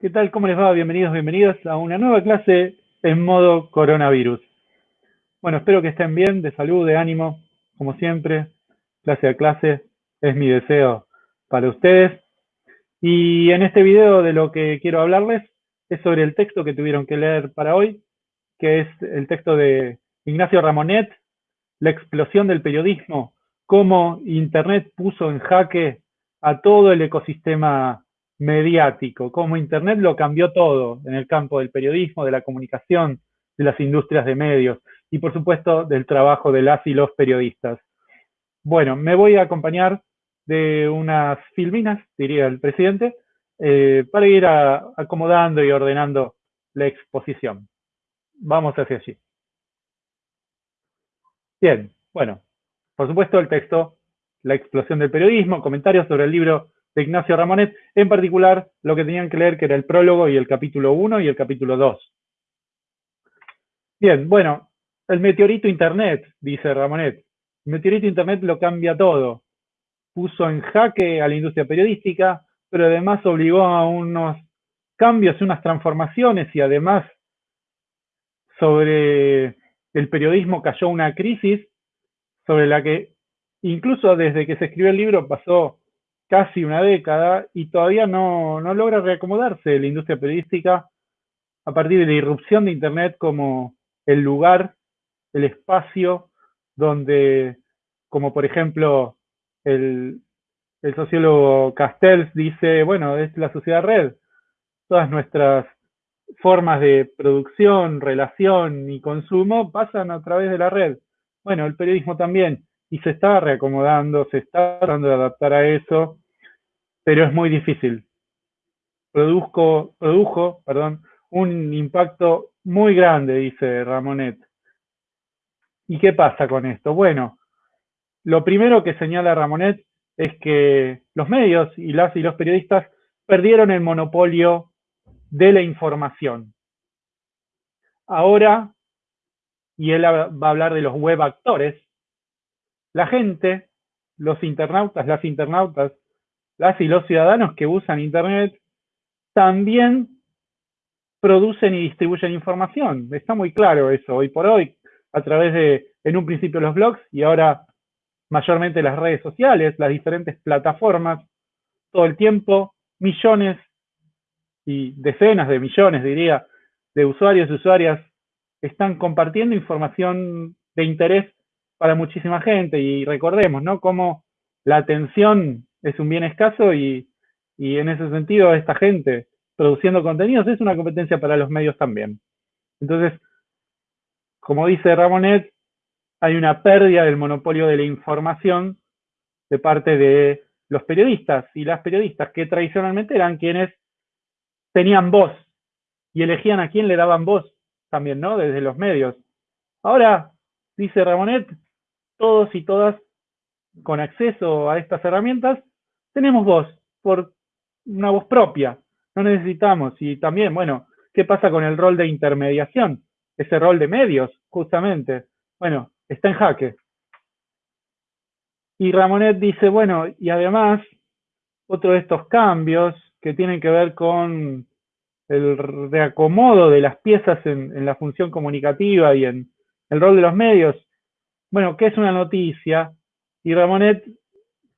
¿Qué tal? ¿Cómo les va? Bienvenidos, bienvenidas a una nueva clase en modo coronavirus. Bueno, espero que estén bien, de salud, de ánimo, como siempre, clase a clase, es mi deseo para ustedes. Y en este video de lo que quiero hablarles es sobre el texto que tuvieron que leer para hoy, que es el texto de Ignacio Ramonet, La explosión del periodismo, cómo Internet puso en jaque a todo el ecosistema mediático, cómo Internet lo cambió todo en el campo del periodismo, de la comunicación, de las industrias de medios y por supuesto del trabajo de las y los periodistas. Bueno, me voy a acompañar de unas filminas, diría el presidente, eh, para ir acomodando y ordenando la exposición. Vamos hacia allí. Bien, bueno, por supuesto el texto, La explosión del periodismo, comentarios sobre el libro de Ignacio Ramonet, en particular lo que tenían que leer que era el prólogo y el capítulo 1 y el capítulo 2. Bien, bueno, el meteorito Internet, dice Ramonet. El meteorito Internet lo cambia todo. Puso en jaque a la industria periodística, pero además obligó a unos cambios, unas transformaciones y además sobre el periodismo cayó una crisis sobre la que incluso desde que se escribió el libro pasó casi una década y todavía no, no logra reacomodarse la industria periodística a partir de la irrupción de Internet como el lugar, el espacio donde, como por ejemplo el, el sociólogo Castells dice, bueno, es la sociedad red, todas nuestras formas de producción, relación y consumo pasan a través de la red. Bueno, el periodismo también, y se está reacomodando, se está tratando de adaptar a eso, pero es muy difícil. Produzco, produjo perdón, un impacto muy grande, dice Ramonet. ¿Y qué pasa con esto? Bueno, lo primero que señala Ramonet es que los medios y las y los periodistas perdieron el monopolio de la información. Ahora, y él va a hablar de los web actores, la gente, los internautas, las internautas, las y los ciudadanos que usan Internet también producen y distribuyen información. Está muy claro eso hoy por hoy, a través de, en un principio, los blogs y ahora mayormente las redes sociales, las diferentes plataformas, todo el tiempo, millones y decenas de millones, diría, de usuarios y usuarias están compartiendo información de interés para muchísima gente y recordemos, ¿no? Cómo la atención es un bien escaso y, y en ese sentido esta gente produciendo contenidos es una competencia para los medios también. Entonces, como dice Ramonet, hay una pérdida del monopolio de la información de parte de los periodistas y las periodistas, que tradicionalmente eran quienes tenían voz y elegían a quién le daban voz también, ¿no? Desde los medios. Ahora, dice Ramonet, todos y todas con acceso a estas herramientas, tenemos voz, por una voz propia, no necesitamos. Y también, bueno, ¿qué pasa con el rol de intermediación? Ese rol de medios, justamente. Bueno, está en jaque. Y Ramonet dice, bueno, y además, otro de estos cambios que tienen que ver con el reacomodo de las piezas en, en la función comunicativa y en el rol de los medios, bueno, ¿qué es una noticia? Y Ramonet,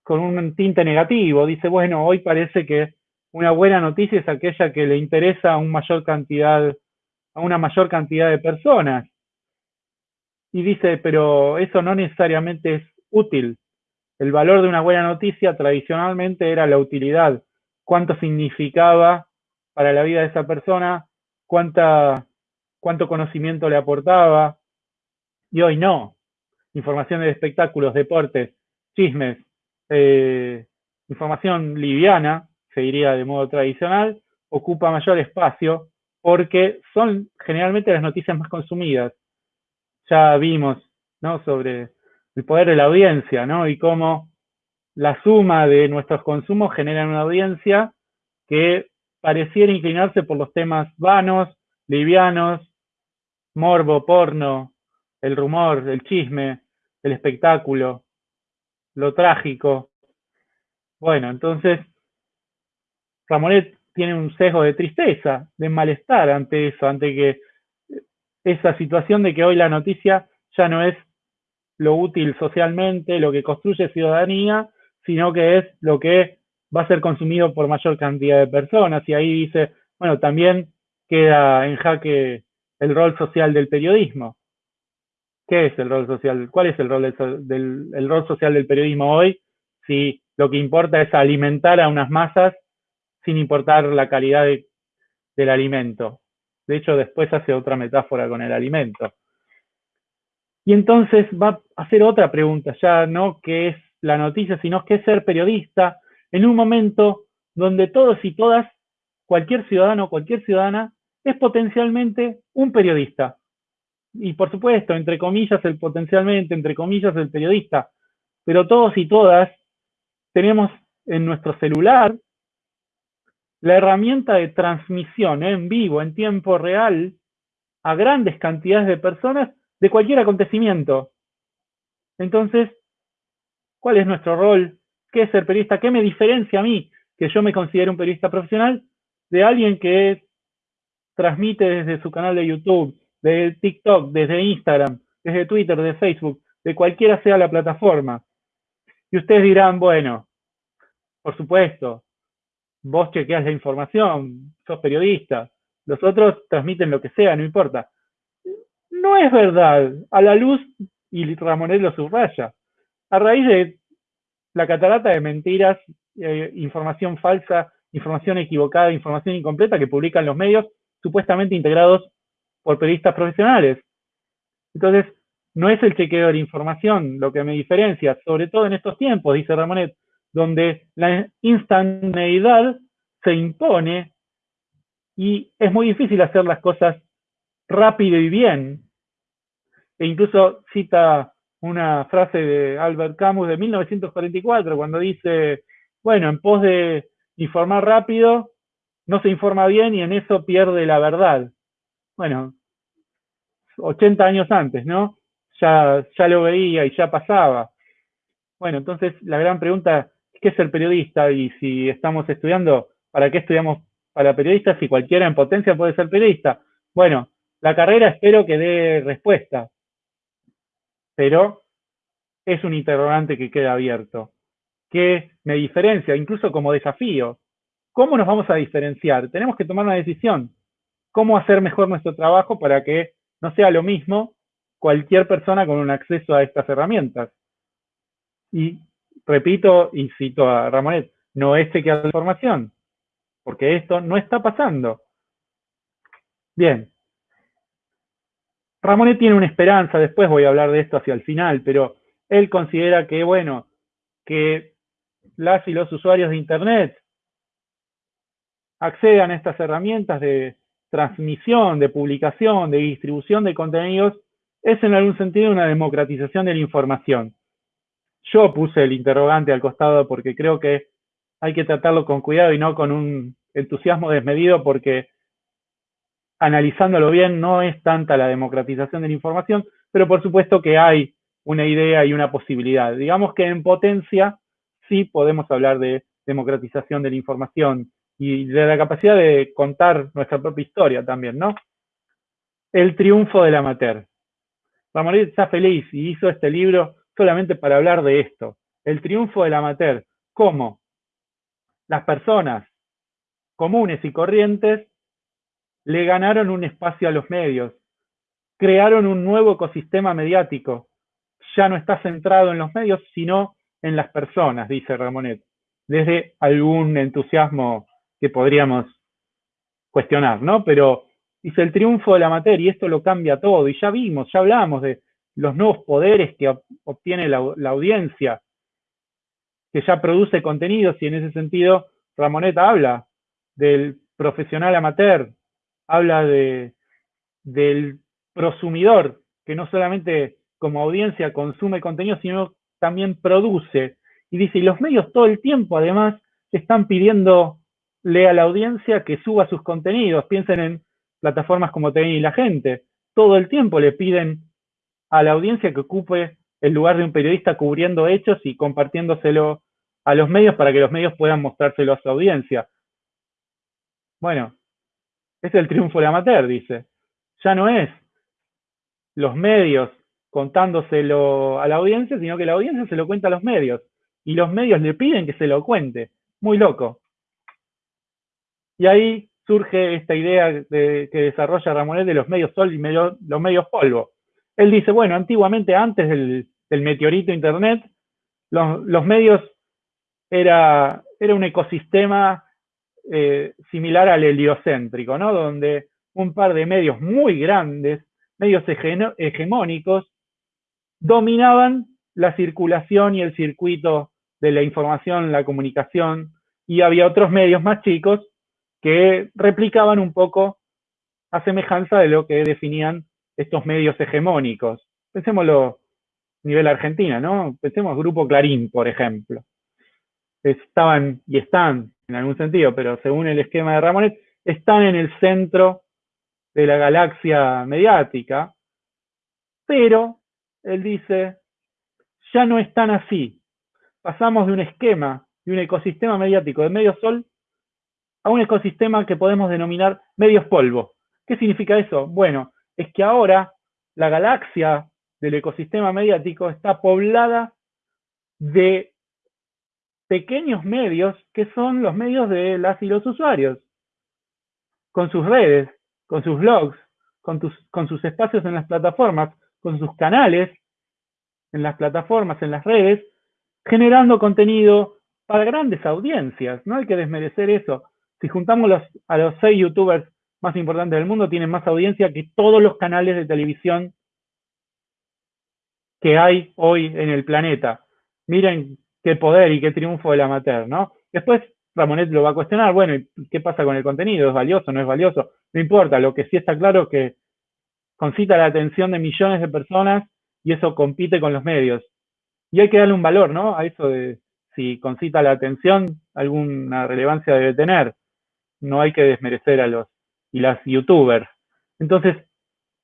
con un tinte negativo, dice, bueno, hoy parece que una buena noticia es aquella que le interesa a, una mayor cantidad, a una mayor cantidad de personas. Y dice, pero eso no necesariamente es útil. El valor de una buena noticia tradicionalmente era la utilidad, cuánto significaba para la vida de esa persona, cuánta, cuánto conocimiento le aportaba, y hoy no información de espectáculos, deportes, chismes, eh, información liviana, se diría de modo tradicional, ocupa mayor espacio porque son generalmente las noticias más consumidas. Ya vimos ¿no? sobre el poder de la audiencia ¿no? y cómo la suma de nuestros consumos genera una audiencia que pareciera inclinarse por los temas vanos, livianos, morbo, porno, el rumor, el chisme, el espectáculo, lo trágico. Bueno, entonces, Ramonet tiene un sesgo de tristeza, de malestar ante eso, ante que esa situación de que hoy la noticia ya no es lo útil socialmente, lo que construye ciudadanía, sino que es lo que va a ser consumido por mayor cantidad de personas. Y ahí dice, bueno, también queda en jaque el rol social del periodismo. ¿Qué es el rol social? ¿Cuál es el rol del, el rol social del periodismo hoy? Si lo que importa es alimentar a unas masas sin importar la calidad del alimento. De hecho, después hace otra metáfora con el alimento. Y entonces va a hacer otra pregunta, ya no qué es la noticia, sino qué es ser periodista en un momento donde todos y todas, cualquier ciudadano, cualquier ciudadana, es potencialmente un periodista. Y por supuesto, entre comillas, el potencialmente, entre comillas, el periodista. Pero todos y todas tenemos en nuestro celular la herramienta de transmisión en vivo, en tiempo real, a grandes cantidades de personas de cualquier acontecimiento. Entonces, ¿cuál es nuestro rol? ¿Qué es ser periodista? ¿Qué me diferencia a mí, que yo me considero un periodista profesional, de alguien que transmite desde su canal de YouTube, de TikTok, desde Instagram, desde Twitter, de Facebook, de cualquiera sea la plataforma? Y ustedes dirán, bueno, por supuesto, vos chequeas la información, sos periodista, los otros transmiten lo que sea, no importa. No es verdad, a la luz, y Ramonet lo subraya, a raíz de la catarata de mentiras, eh, información falsa, información equivocada, información incompleta que publican los medios, supuestamente integrados por periodistas profesionales. Entonces, no es el chequeo de la información lo que me diferencia, sobre todo en estos tiempos, dice Ramonet, donde la instantaneidad se impone y es muy difícil hacer las cosas rápido y bien. E incluso cita una frase de Albert Camus de 1944, cuando dice, bueno, en pos de informar rápido, no se informa bien y en eso pierde la verdad. Bueno, 80 años antes, ¿no? Ya, ya lo veía y ya pasaba. Bueno, entonces la gran pregunta qué es el periodista y si estamos estudiando, ¿para qué estudiamos para periodistas si cualquiera en potencia puede ser periodista? Bueno, la carrera espero que dé respuesta, pero es un interrogante que queda abierto. ¿Qué me diferencia? Incluso como desafío. ¿Cómo nos vamos a diferenciar? Tenemos que tomar una decisión. ¿Cómo hacer mejor nuestro trabajo para que no sea lo mismo cualquier persona con un acceso a estas herramientas? Y repito y cito a Ramonet, no es chequear la información, porque esto no está pasando. Bien. Ramonet tiene una esperanza, después voy a hablar de esto hacia el final, pero él considera que, bueno, que las y los usuarios de Internet accedan a estas herramientas de transmisión, de publicación, de distribución de contenidos, es en algún sentido una democratización de la información. Yo puse el interrogante al costado porque creo que hay que tratarlo con cuidado y no con un entusiasmo desmedido porque analizándolo bien no es tanta la democratización de la información, pero por supuesto que hay una idea y una posibilidad. Digamos que en potencia sí podemos hablar de democratización de la información y de la capacidad de contar nuestra propia historia también, ¿no? El triunfo del amateur. Ramonet está feliz y hizo este libro solamente para hablar de esto, el triunfo del amateur, cómo las personas comunes y corrientes le ganaron un espacio a los medios, crearon un nuevo ecosistema mediático, ya no está centrado en los medios, sino en las personas, dice Ramonet, desde algún entusiasmo que podríamos cuestionar, ¿no? Pero dice el triunfo de la materia y esto lo cambia todo, y ya vimos, ya hablamos de los nuevos poderes que obtiene la, audiencia, que ya produce contenidos y en ese sentido Ramoneta habla del profesional amateur, habla de, del prosumidor, que no solamente como audiencia consume contenido, sino también produce. Y dice, y los medios todo el tiempo además están pidiéndole a la audiencia que suba sus contenidos. Piensen en plataformas como TV y la gente. Todo el tiempo le piden a la audiencia que ocupe el lugar de un periodista cubriendo hechos y compartiéndoselo a los medios para que los medios puedan mostrárselo a su audiencia. Bueno, es el triunfo del amateur, dice. Ya no es los medios contándoselo a la audiencia, sino que la audiencia se lo cuenta a los medios. Y los medios le piden que se lo cuente. Muy loco. Y ahí surge esta idea de, que desarrolla Ramonet de los medios sol y los medios polvo. Él dice, bueno, antiguamente, antes del, meteorito Internet, los, medios era, era, un ecosistema eh, similar al heliocéntrico, ¿no? Donde un par de medios muy grandes, medios hegemónicos, dominaban la circulación y el circuito de la información, la comunicación, y había otros medios más chicos que replicaban un poco a semejanza de lo que definían estos medios hegemónicos. Pensémoslo a nivel Argentina, ¿no? Pensemos Grupo Clarín, por ejemplo. Estaban y están, en algún sentido, pero según el esquema de Ramonet, están en el centro de la galaxia mediática, pero él dice, ya no están así. Pasamos de un esquema, de un ecosistema mediático de medio sol, a un ecosistema que podemos denominar medios polvo. ¿Qué significa eso? Bueno, es que ahora la galaxia del ecosistema mediático está poblada de pequeños medios que son los medios de las y los usuarios, con sus redes, con sus blogs, con, con sus espacios en las plataformas, con sus canales en las plataformas, en las redes, generando contenido para grandes audiencias. No hay que desmerecer eso. Si juntamos a los seis youtubers más importantes del mundo, tienen más audiencia que todos los canales de televisión que hay hoy en el planeta. Miren qué poder y qué triunfo del amateur, ¿no? Después Ramonet lo va a cuestionar, bueno, ¿qué pasa con el contenido? ¿Es valioso? ¿No es valioso? No importa, lo que sí está claro es que concita la atención de millones de personas y eso compite con los medios. Y hay que darle un valor, ¿no? A eso de si concita la atención, alguna relevancia debe tener. No hay que desmerecer a los y las youtubers. Entonces,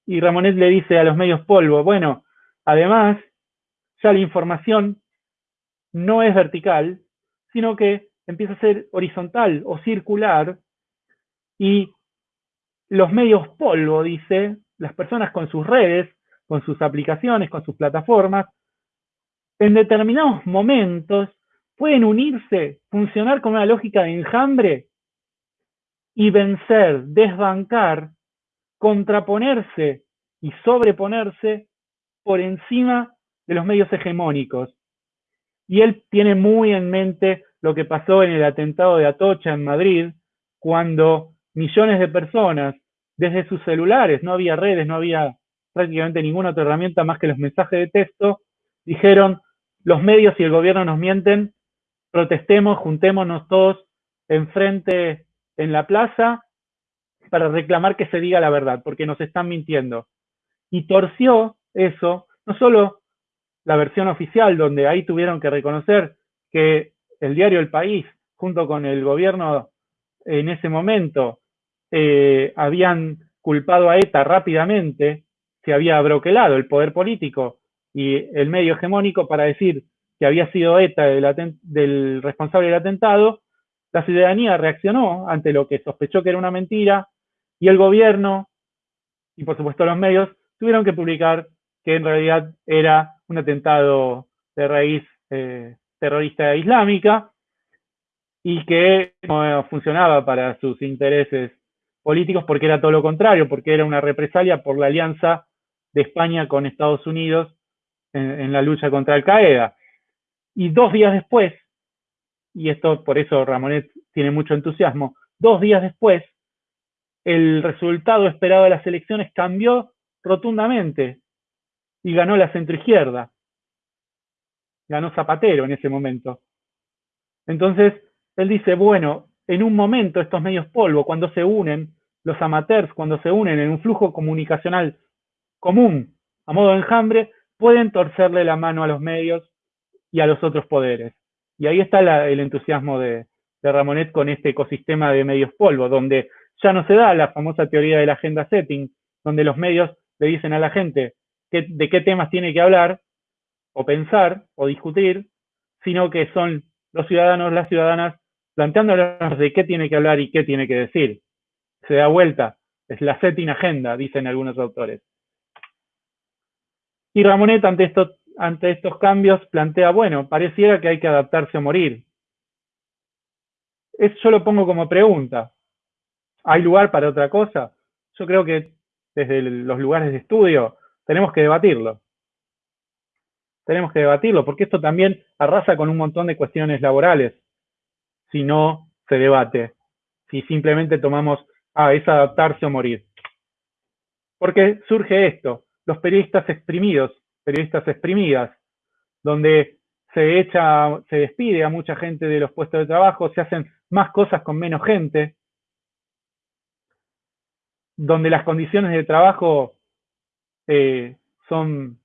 y Ramonet le dice a los medios polvo, bueno, además, ya la información no es vertical, sino que empieza a ser horizontal o circular y los medios polvo, dice, las personas con sus redes, con sus aplicaciones, con sus plataformas, en determinados momentos pueden unirse, funcionar con una lógica de enjambre y vencer, desbancar, contraponerse y sobreponerse por encima de los medios hegemónicos. Y él tiene muy en mente lo que pasó en el atentado de Atocha en Madrid, cuando millones de personas desde sus celulares, no había redes, no había prácticamente ninguna otra herramienta más que los mensajes de texto, dijeron, los medios y el gobierno nos mienten, protestemos, juntémonos todos enfrente en la plaza para reclamar que se diga la verdad, porque nos están mintiendo. Y torció eso, no solo la versión oficial, donde ahí tuvieron que reconocer que el diario El País, junto con el gobierno en ese momento, eh, habían culpado a ETA rápidamente, se había broquelado el poder político y el medio hegemónico para decir que había sido ETA el del responsable del atentado, la ciudadanía reaccionó ante lo que sospechó que era una mentira y el gobierno y por supuesto los medios tuvieron que publicar que en realidad era un atentado de raíz eh, terrorista islámica y que no funcionaba para sus intereses políticos porque era todo lo contrario, porque era una represalia por la alianza de España con Estados Unidos en, la lucha contra Al Qaeda. Y dos días después, y esto por eso Ramonet tiene mucho entusiasmo, dos días después, el resultado esperado de las elecciones cambió rotundamente y ganó la centroizquierda. Ganó Zapatero en ese momento. Entonces, él dice, bueno, en un momento estos medios polvo, cuando se unen, los amateurs, cuando se unen en un flujo comunicacional común, a modo de enjambre, pueden torcerle la mano a los medios y a los otros poderes. Y ahí está el entusiasmo de, Ramonet con este ecosistema de medios polvo, donde ya no se da la famosa teoría de la agenda setting, donde los medios le dicen a la gente de qué temas tiene que hablar, o pensar, o discutir, sino que son los ciudadanos, las ciudadanas, planteándonos de qué tiene que hablar y qué tiene que decir. se da vuelta, es la setting agenda, dicen algunos autores. Y Ramonet ante estos, ante estos cambios plantea, bueno, pareciera que hay que adaptarse o morir. Eso lo pongo como pregunta. ¿Hay lugar para otra cosa? Yo creo que desde los lugares de estudio tenemos que debatirlo. Tenemos que debatirlo, porque esto también arrasa con un montón de cuestiones laborales, si no se debate, si simplemente tomamos, ah, es adaptarse o morir. Porque surge esto, los periodistas exprimidos, periodistas exprimidas, donde se echa, se despide a mucha gente de los puestos de trabajo, se hacen más cosas con menos gente, donde las condiciones de trabajo eh, son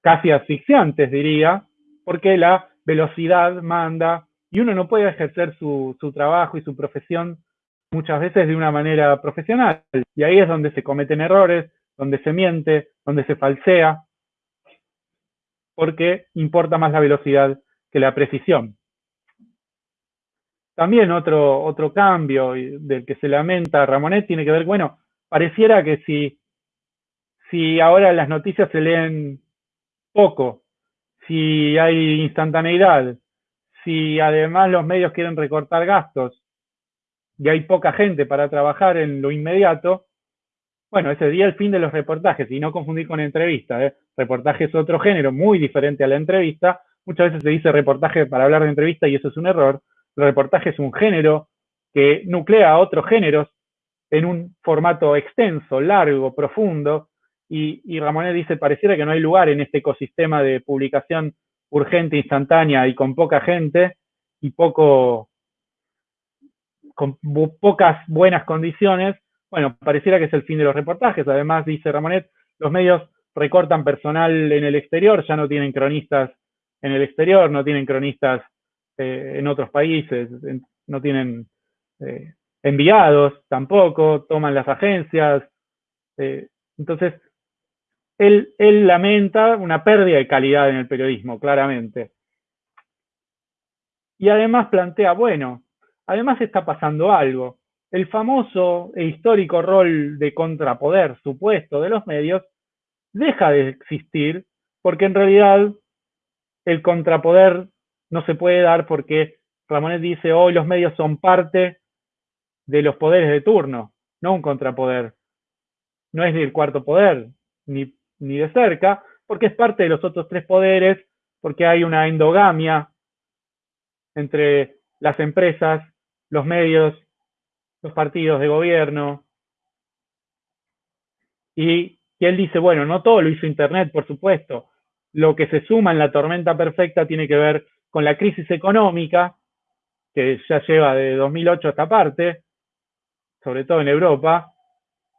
casi asfixiantes, diría, porque la velocidad manda y uno no puede ejercer su, su trabajo y su profesión muchas veces de una manera profesional. Y ahí es donde se cometen errores, donde se miente, donde se falsea, porque importa más la velocidad que la precisión. También otro, otro cambio del que se lamenta Ramonet tiene que ver, bueno, pareciera que si, si ahora las noticias se leen poco, si hay instantaneidad, si además los medios quieren recortar gastos y hay poca gente para trabajar en lo inmediato, bueno, ese día el fin de los reportajes, y no confundir con entrevistas. ¿eh? Reportaje es otro género muy diferente a la entrevista. Muchas veces se dice reportaje para hablar de entrevista y eso es un error. El reportaje es un género que nuclea a otros géneros en un formato extenso, largo, profundo, y, y Ramonet dice, pareciera que no hay lugar en este ecosistema de publicación urgente, instantánea y con poca gente y poco, con pocas buenas condiciones, bueno, pareciera que es el fin de los reportajes. Además, dice Ramonet, los medios recortan personal en el exterior, ya no tienen cronistas en el exterior, no tienen cronistas eh, en otros países, no tienen eh, enviados tampoco, toman las agencias. Eh, entonces, él, él lamenta una pérdida de calidad en el periodismo, claramente. Y además plantea, bueno, además está pasando algo. El famoso e histórico rol de contrapoder supuesto de los medios deja de existir porque en realidad el contrapoder no se puede dar porque Ramonet dice hoy los medios son parte de los poderes de turno, no un contrapoder. No es el cuarto poder, ni, ni de cerca, porque es parte de los otros tres poderes, porque hay una endogamia entre las empresas, los medios, partidos de gobierno. Y, él dice, bueno, no todo lo hizo Internet, por supuesto. Lo que se suma en la tormenta perfecta tiene que ver con la crisis económica, que ya lleva de 2008 a esta parte, sobre todo en Europa,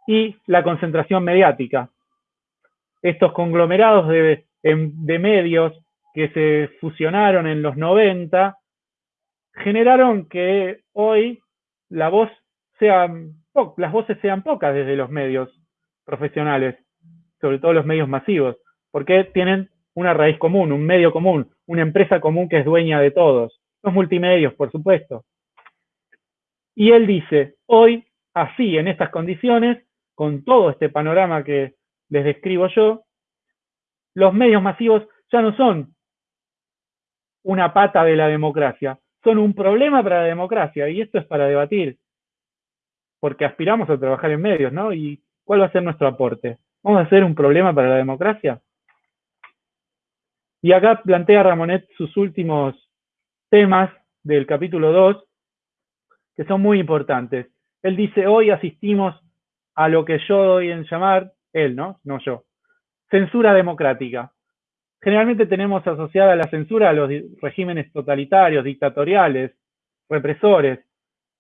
y la concentración mediática. Estos conglomerados de medios que se fusionaron en los 90 generaron que hoy la voz sean, las voces sean pocas desde los medios profesionales, sobre todo los medios masivos, porque tienen una raíz común, un medio común, una empresa común que es dueña de todos. Los multimedios, por supuesto. Y él dice, hoy, así, en estas condiciones, con todo este panorama que les describo yo, los medios masivos ya no son una pata de la democracia, son un problema para la democracia, y esto es para debatir, porque aspiramos a trabajar en medios, ¿no? ¿Y cuál va a ser nuestro aporte? ¿Vamos a ser un problema para la democracia? Y acá plantea Ramonet sus últimos temas del capítulo 2, que son muy importantes. Él dice, hoy asistimos a lo que yo doy en llamar, él, ¿no? No yo, censura democrática. Generalmente tenemos asociada la censura a los regímenes totalitarios, dictatoriales, represores,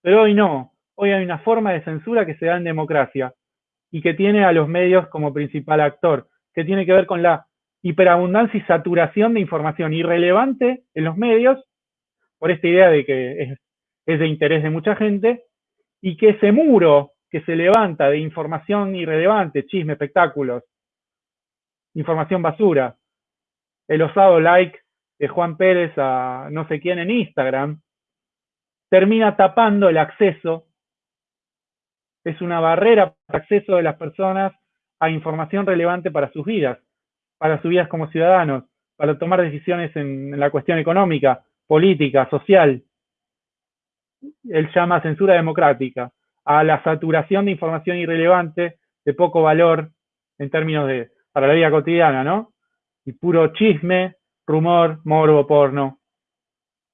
pero hoy no. Hoy hay una forma de censura que se da en democracia y que tiene a los medios como principal actor, que tiene que ver con la hiperabundancia y saturación de información irrelevante en los medios, por esta idea de que es, de interés de mucha gente, y que ese muro que se levanta de información irrelevante, chisme, espectáculos, información basura, el osado like de Juan Pérez a no sé quién en Instagram, termina tapando el acceso es una barrera para acceso de las personas a información relevante para sus vidas, para sus vidas como ciudadanos, para tomar decisiones en, la cuestión económica, política, social. Él llama censura democrática a la saturación de información irrelevante, de poco valor en términos de, para la vida cotidiana, ¿no? Y puro chisme, rumor, morbo, porno.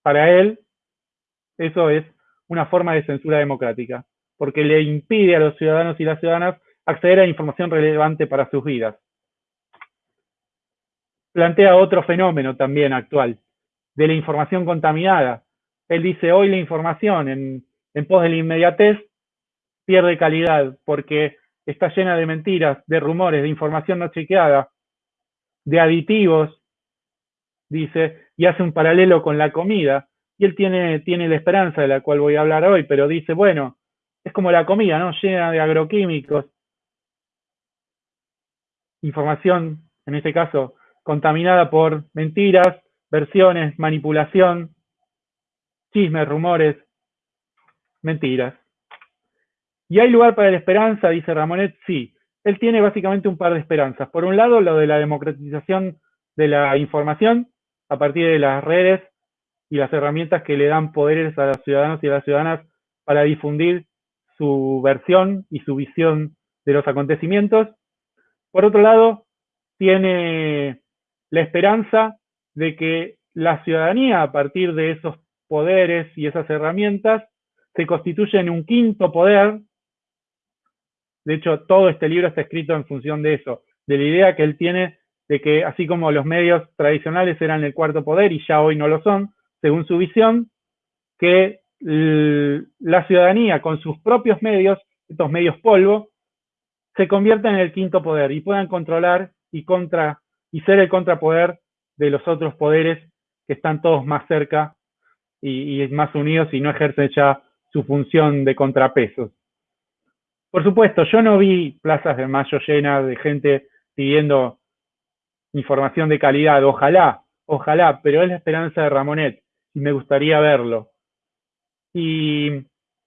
Para él, eso es una forma de censura democrática, porque le impide a los ciudadanos y las ciudadanas acceder a información relevante para sus vidas. Plantea otro fenómeno también actual, de la información contaminada. Él dice, hoy la información en, pos de la inmediatez pierde calidad porque está llena de mentiras, de rumores, de información no chequeada, de aditivos, dice, y hace un paralelo con la comida. Y él tiene, tiene la esperanza de la cual voy a hablar hoy, pero dice, bueno, es como la comida, ¿no? Llena de agroquímicos, información, en este caso, contaminada por mentiras, versiones, manipulación, chismes, rumores, mentiras. ¿Y hay lugar para la esperanza? Dice Ramonet, sí. Él tiene básicamente un par de esperanzas. Por un lado, lo de la democratización de la información a partir de las redes y las herramientas que le dan poderes a los ciudadanos y a las ciudadanas para difundir su versión y su visión de los acontecimientos. Por otro lado, tiene la esperanza de que la ciudadanía, a partir de esos poderes y esas herramientas, se constituye en un quinto poder. De hecho, todo este libro está escrito en función de eso, de la idea que él tiene de que así como los medios tradicionales eran el cuarto poder y ya hoy no lo son, según su visión, que la ciudadanía con sus propios medios, estos medios polvo, se convierta en el quinto poder y puedan controlar y, contra, y ser el contrapoder de los otros poderes que están todos más cerca y, y más unidos y no ejercen ya su función de contrapesos. Por supuesto, yo no vi plazas de mayo llenas de gente pidiendo información de calidad. Ojalá, ojalá, pero es la esperanza de Ramonet y me gustaría verlo. Y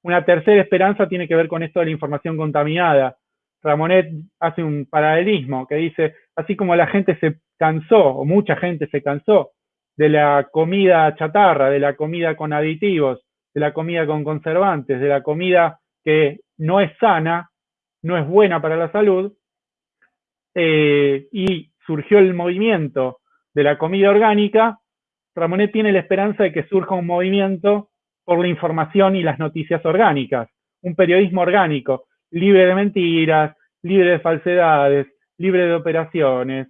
una tercera esperanza tiene que ver con esto de la información contaminada. Ramonet hace un paralelismo que dice, así como la gente se cansó, o mucha gente se cansó, de la comida chatarra, de la comida con aditivos, de la comida con conservantes, de la comida que no es sana, no es buena para la salud, eh, y surgió el movimiento de la comida orgánica, Ramonet tiene la esperanza de que surja un movimiento por la información y las noticias orgánicas, un periodismo orgánico, libre de mentiras, libre de falsedades, libre de operaciones,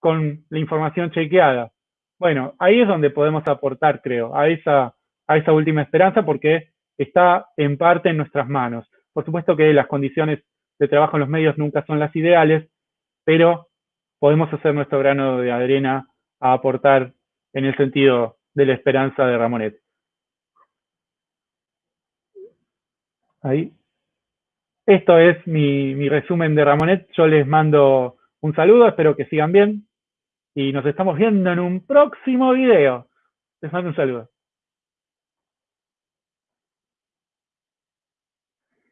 con la información chequeada. Bueno, ahí es donde podemos aportar, creo, a esa, a esa última esperanza porque está en parte en nuestras manos. Por supuesto que las condiciones de trabajo en los medios nunca son las ideales, pero podemos hacer nuestro grano de arena a aportar en el sentido de la esperanza de Ramonet. Ahí. Esto es mi, mi resumen de Ramonet. Yo les mando un saludo, espero que sigan bien. Y nos estamos viendo en un próximo video. Les mando un saludo.